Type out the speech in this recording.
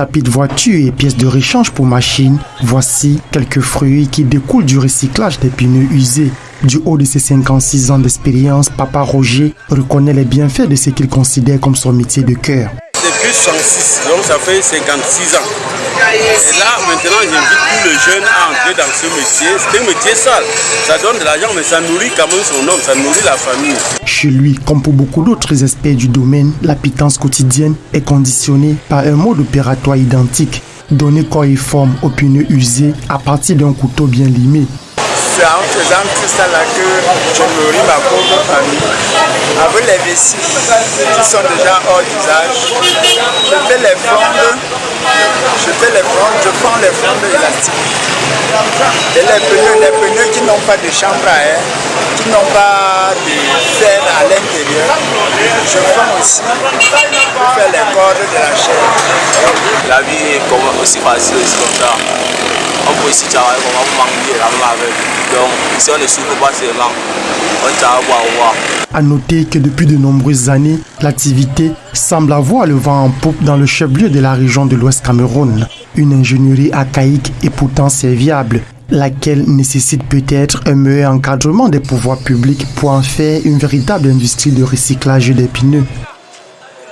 tapis de voiture et pièces de rechange pour machines, voici quelques fruits qui découlent du recyclage des pneus usés. Du haut de ses 56 ans d'expérience, Papa Roger reconnaît les bienfaits de ce qu'il considère comme son métier de cœur. Depuis 66, donc ça fait 56 ans. Et là, maintenant, j'invite tous les jeunes à entrer dans ce métier. C'est un métier sale. Ça donne de l'argent, mais ça nourrit quand même son homme, ça nourrit la famille. Chez lui, comme pour beaucoup d'autres experts du domaine, la pitance quotidienne est conditionnée par un mode opératoire identique. Donner corps et forme aux pneus usés à partir d'un couteau bien limé c'est en faisant tout ça là que je nourris ma pauvre famille. Avec les vessies qui sont déjà hors d'usage, je fais les frondes, je fais les frondes, je prends les frondes élastiques. Et les pneus, pneus qui n'ont pas de chambre à air, qui n'ont pas de fer à l'intérieur, je prends aussi pour faire les cordes de la chair. La vie est aussi facile aussi comme ça. On peut aussi travailler comme on manger avec. Donc, si on ne souffre pas seulement, on travaille voir. À noter que depuis de nombreuses années, l'activité semble avoir le vent en poupe dans le chef-lieu de la région de l'Ouest Cameroun. Une ingénierie archaïque et pourtant serviable, laquelle nécessite peut-être un meilleur encadrement des pouvoirs publics pour en faire une véritable industrie de recyclage des pneus.